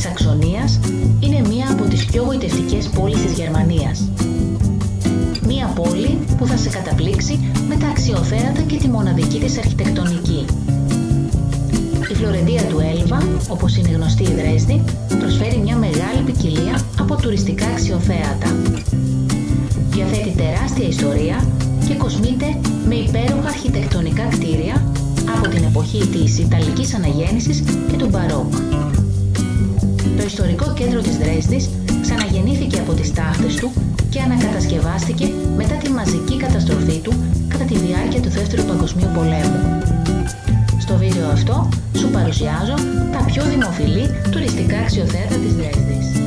Σαξονίας είναι μία από τις πιο γοητευτικές πόλεις της Γερμανίας. Μία πόλη που θα σε καταπλήξει με τα αξιοθέατα και τη μοναδική της αρχιτεκτονική. Η Φλωρεντία του Έλβα, όπως είναι γνωστή η Δρέσδη, προσφέρει μια μεγάλη ποικιλία από τουριστικά αξιοθέατα. Διαθέτει τεράστια ιστορία και κοσμείται με υπέροχα αρχιτεκτονικά κτίρια από την εποχή της Ιταλικής Αναγέννησης και του Μπαρόκ. Το ιστορικό κέντρο της Δρέσδης ξαναγεννήθηκε από τις τάχτες του και ανακατασκευάστηκε μετά τη μαζική καταστροφή του κατά τη διάρκεια του Δεύτερου Παγκοσμίου Πολέμου. Στο βίντεο αυτό σου παρουσιάζω τα πιο δημοφιλή τουριστικά αξιοθέατα της Δρέσδης.